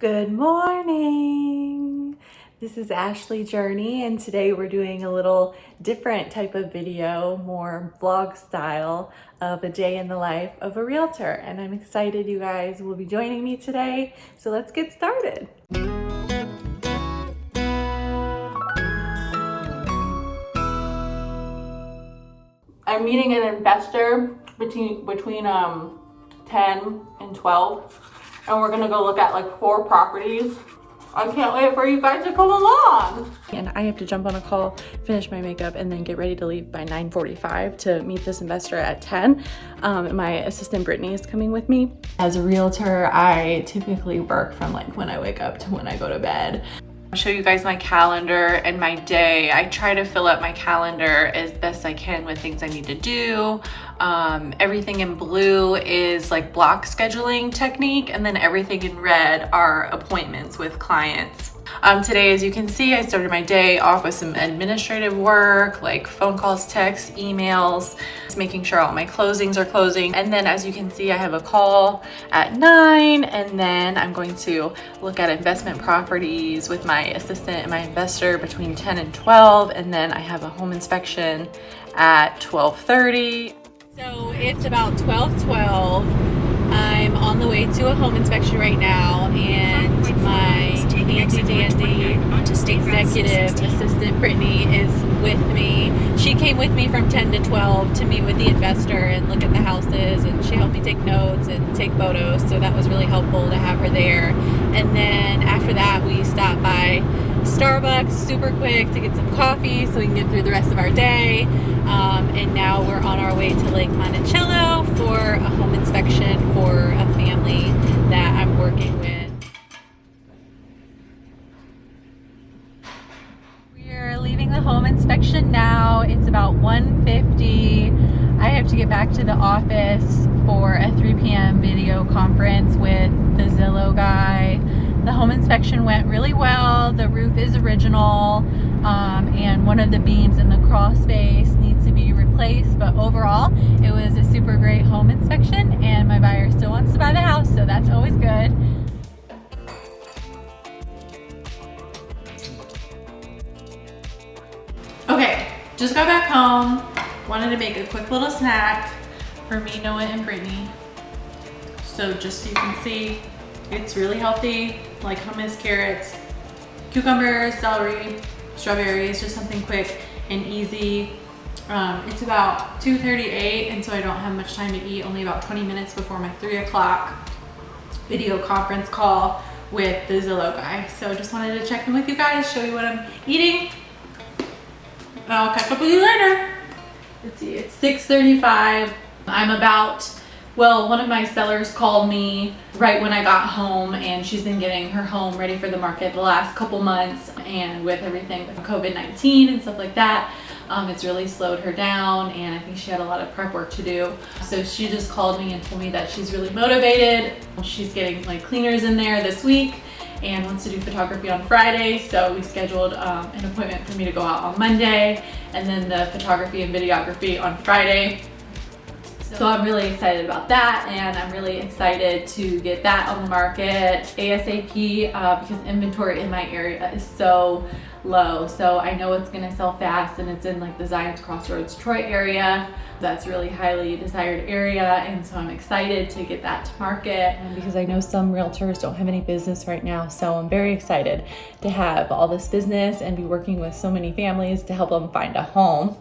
Good morning. This is Ashley Journey and today we're doing a little different type of video, more vlog style of a day in the life of a realtor. And I'm excited you guys will be joining me today. So let's get started. I'm meeting an investor between between um 10 and 12 and we're gonna go look at like four properties I can't wait for you guys to come along. And I have to jump on a call, finish my makeup, and then get ready to leave by 9.45 to meet this investor at 10. Um, my assistant Brittany is coming with me. As a realtor, I typically work from like when I wake up to when I go to bed. Show you guys my calendar and my day. I try to fill up my calendar as best I can with things I need to do. Um, everything in blue is like block scheduling technique and then everything in red are appointments with clients. Um, today, as you can see, I started my day off with some administrative work, like phone calls, texts, emails, making sure all my closings are closing. And then as you can see, I have a call at nine, and then I'm going to look at investment properties with my assistant and my investor between 10 and 12. And then I have a home inspection at 1230. So it's about 1212. I'm on the way to a home inspection right now and my handy dandy executive assistant Brittany is with me. She came with me from 10 to 12 to meet with the investor and look at the houses and she helped me take notes and take photos so that was really helpful to have her there. And then after that we stopped by Starbucks super quick to get some coffee so we can get through the rest of our day. Um, and now we're on our way to Lake Monticello for a home inspection for a family that I'm working with. We're leaving the home inspection now. It's about 1.50. I have to get back to the office for a 3 p.m. video conference with the Zillow guy the home inspection went really well. The roof is original um, and one of the beams in the crawl space needs to be replaced. But overall, it was a super great home inspection and my buyer still wants to buy the house, so that's always good. Just got back home. Wanted to make a quick little snack for me, Noah, and Brittany. So just so you can see, it's really healthy, like hummus, carrots, cucumbers, celery, strawberries, just something quick and easy. Um, it's about 2.38 and so I don't have much time to eat, only about 20 minutes before my three o'clock video conference call with the Zillow guy. So I just wanted to check in with you guys, show you what I'm eating. I'll catch up with you later. Let's see, it's 6.35. I'm about well, one of my sellers called me right when I got home and she's been getting her home ready for the market the last couple months and with everything with COVID-19 and stuff like that, um, it's really slowed her down and I think she had a lot of prep work to do. So she just called me and told me that she's really motivated. She's getting like cleaners in there this week and wants to do photography on Friday. So we scheduled um, an appointment for me to go out on Monday and then the photography and videography on Friday. So I'm really excited about that and I'm really excited to get that on the market ASAP uh, because inventory in my area is so low. So I know it's gonna sell fast and it's in like the Zions Crossroads Troy area. That's really highly desired area and so I'm excited to get that to market because I know some realtors don't have any business right now. So I'm very excited to have all this business and be working with so many families to help them find a home.